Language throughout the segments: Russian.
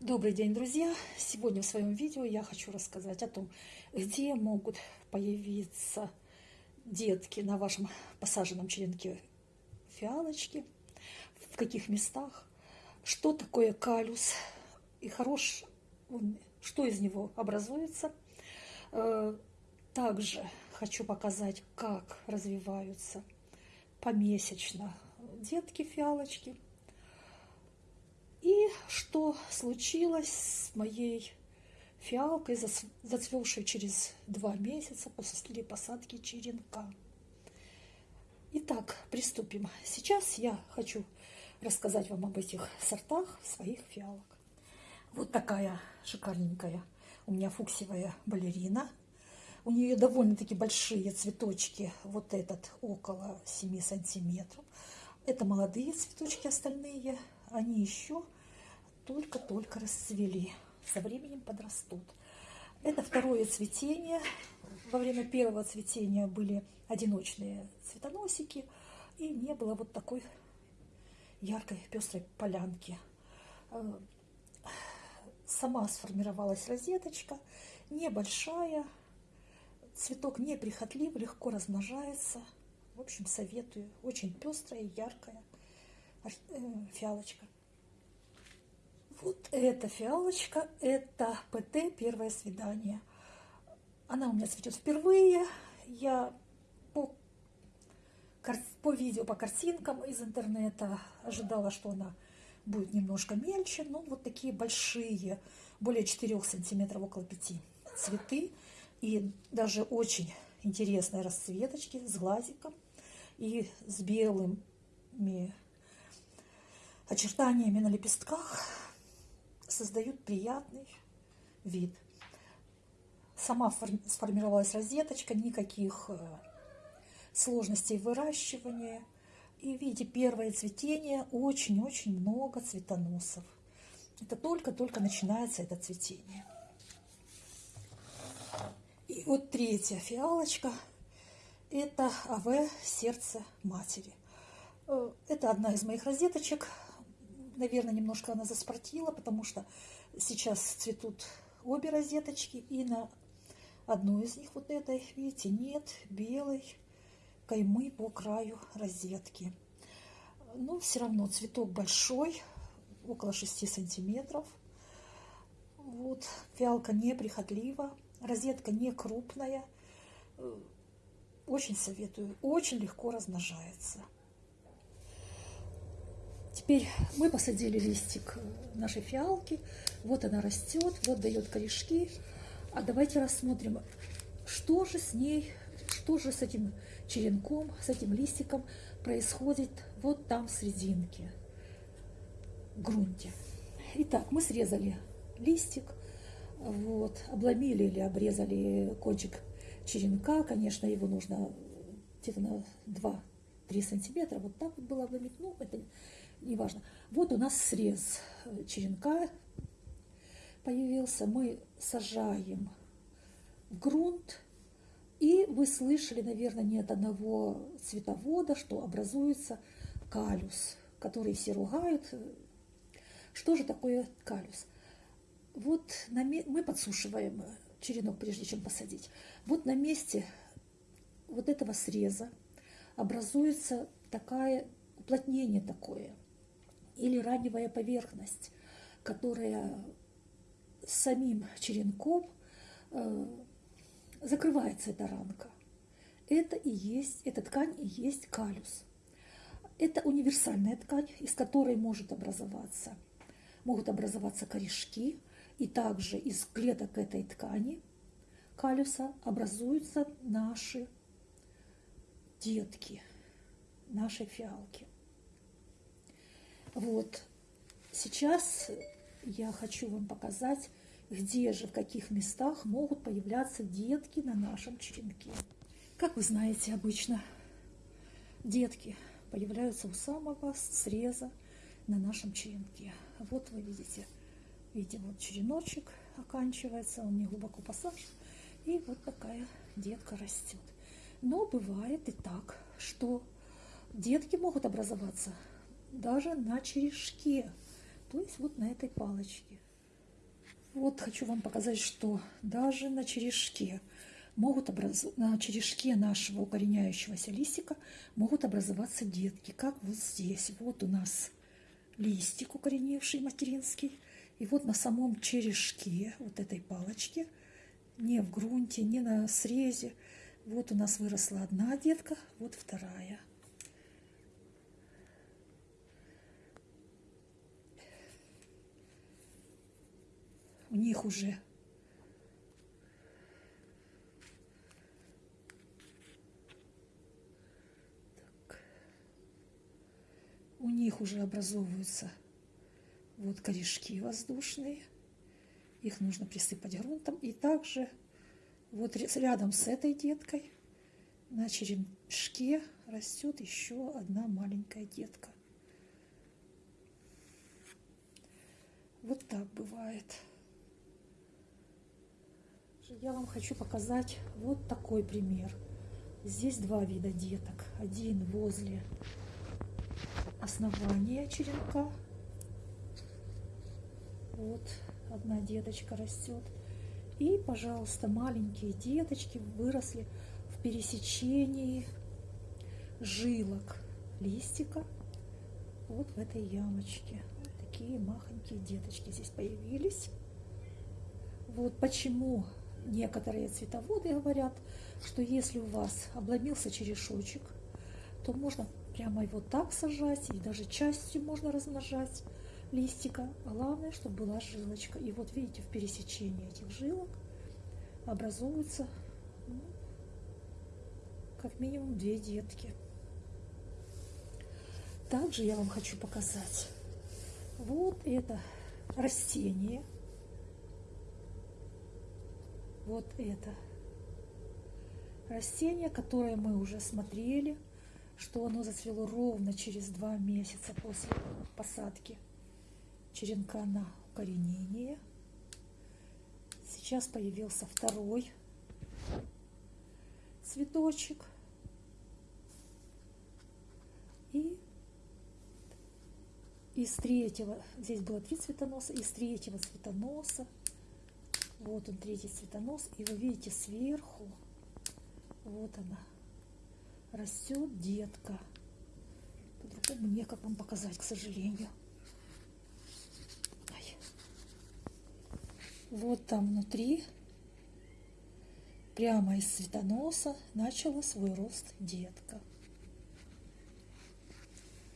Добрый день, друзья! Сегодня в своем видео я хочу рассказать о том, где могут появиться детки на вашем посаженном черенке фиалочки, в каких местах, что такое калюс и хорош, что из него образуется. Э, также хочу показать, как развиваются помесячно детки фиалочки – что случилось с моей фиалкой, зацвевшей через два месяца после посадки черенка. Итак, приступим. Сейчас я хочу рассказать вам об этих сортах своих фиалок. Вот такая шикарненькая у меня фуксиевая балерина. У нее довольно-таки большие цветочки, вот этот около 7 сантиметров. Это молодые цветочки остальные, они еще только-только расцвели, со временем подрастут. Это второе цветение. Во время первого цветения были одиночные цветоносики, и не было вот такой яркой пестрой полянки. Э, сама сформировалась розеточка, небольшая, цветок неприхотлив, легко размножается. В общем, советую. Очень пестрая, яркая э, фиалочка. Вот эта фиалочка, это ПТ «Первое свидание». Она у меня цветет впервые. Я по, по видео, по картинкам из интернета ожидала, что она будет немножко мельче. Но вот такие большие, более 4 сантиметров, около 5 цветы. И даже очень интересные расцветочки с глазиком и с белыми очертаниями на лепестках создают приятный вид. Сама сформировалась розеточка, никаких э, сложностей выращивания. И видите, первое цветение, очень-очень много цветоносов. Это только-только начинается это цветение. И вот третья фиалочка, это АВ «Сердце матери». Э, это одна из моих розеточек, Наверное, немножко она заспортила, потому что сейчас цветут обе розеточки. И на одной из них, вот этой, видите, нет белой каймы по краю розетки. Но все равно цветок большой, около 6 сантиметров. Вот, фиалка неприхотлива, розетка не крупная. Очень советую, очень легко размножается. Теперь мы посадили листик нашей фиалки. Вот она растет, вот дает корешки. А давайте рассмотрим, что же с ней, что же с этим черенком, с этим листиком происходит вот там в серединке, в грунте. Итак, мы срезали листик, вот, обломили или обрезали кончик черенка. Конечно, его нужно где-то на 2-3 сантиметра. Вот так вот было обломить. Ну, это неважно. Вот у нас срез черенка появился. Мы сажаем в грунт. И вы слышали, наверное, не от одного цветовода, что образуется калюс, который все ругают. Что же такое калюс? Вот на, мы подсушиваем черенок, прежде чем посадить. Вот на месте вот этого среза образуется такая уплотнение такое или раневая поверхность, которая самим черенком э, закрывается эта ранка. Это и есть, эта ткань и есть калюс. Это универсальная ткань, из которой может образоваться, могут образоваться корешки, и также из клеток этой ткани калюса образуются наши детки, наши фиалки. Вот сейчас я хочу вам показать, где же, в каких местах могут появляться детки на нашем черенке. Как вы знаете, обычно детки появляются у самого среза на нашем черенке. Вот вы видите, видите, вот череночек оканчивается, он не глубоко посажен, и вот такая детка растет. Но бывает и так, что детки могут образоваться даже на черешке, то есть вот на этой палочке. Вот хочу вам показать, что даже на черешке могут образу... на черешке нашего укореняющегося листика могут образоваться детки, как вот здесь. Вот у нас листик укореневший материнский. И вот на самом черешке, вот этой палочке, не в грунте, не на срезе, вот у нас выросла одна детка, вот вторая. У них уже у них уже образовываются вот корешки воздушные. Их нужно присыпать грунтом. И также вот рядом с этой деткой на черешке растет еще одна маленькая детка. Вот так бывает. Я вам хочу показать вот такой пример. Здесь два вида деток. Один возле основания черенка. Вот одна деточка растет. И, пожалуйста, маленькие деточки выросли в пересечении жилок листика вот в этой ямочке. Такие махонькие деточки здесь появились. Вот почему некоторые цветоводы говорят, что если у вас обломился черешочек, то можно прямо его так сажать, и даже частью можно размножать листика. Главное, чтобы была жилочка. И вот видите, в пересечении этих жилок образуются ну, как минимум две детки. Также я вам хочу показать вот это растение. Вот это растение, которое мы уже смотрели, что оно зацвело ровно через два месяца после посадки черенка на укоренение. Сейчас появился второй цветочек. И из третьего, здесь было три цветоноса, из третьего цветоноса, вот он третий цветонос, и вы видите сверху, вот она, растет детка. По-другому некак вам показать, к сожалению. Вот там внутри, прямо из цветоноса, начала свой рост детка.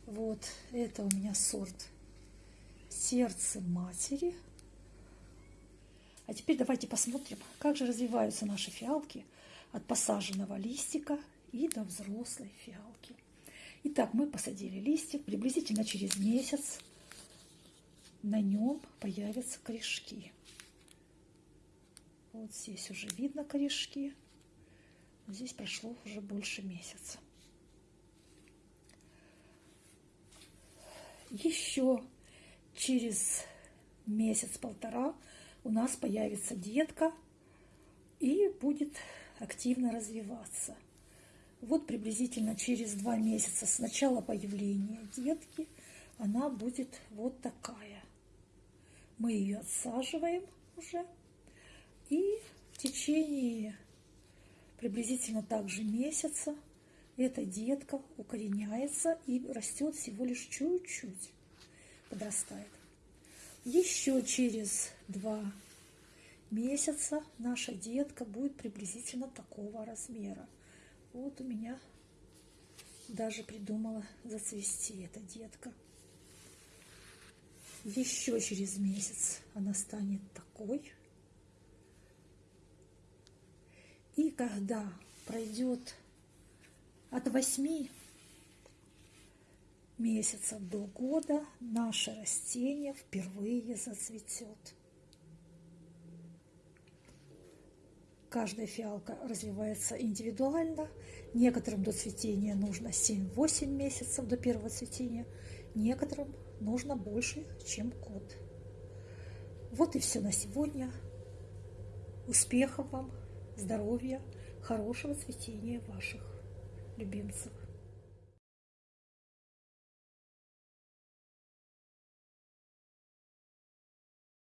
Вот это у меня сорт сердце матери. А теперь давайте посмотрим, как же развиваются наши фиалки от посаженного листика и до взрослой фиалки. Итак, мы посадили листик, приблизительно через месяц на нем появятся корешки. Вот здесь уже видно корешки. Здесь прошло уже больше месяца. Еще через месяц-полтора у нас появится детка и будет активно развиваться. Вот приблизительно через два месяца с начала появления детки она будет вот такая. Мы ее отсаживаем уже и в течение приблизительно также месяца эта детка укореняется и растет всего лишь чуть-чуть, подрастает. Еще через два месяца наша детка будет приблизительно такого размера. Вот у меня даже придумала зацвести эта детка. Еще через месяц она станет такой. И когда пройдет от 8 месяцев до года, наше растение впервые зацветет. Каждая фиалка развивается индивидуально. Некоторым до цветения нужно 7-8 месяцев до первого цветения, некоторым нужно больше, чем год. Вот и все на сегодня. Успехов вам! Здоровья, хорошего цветения ваших любимцев.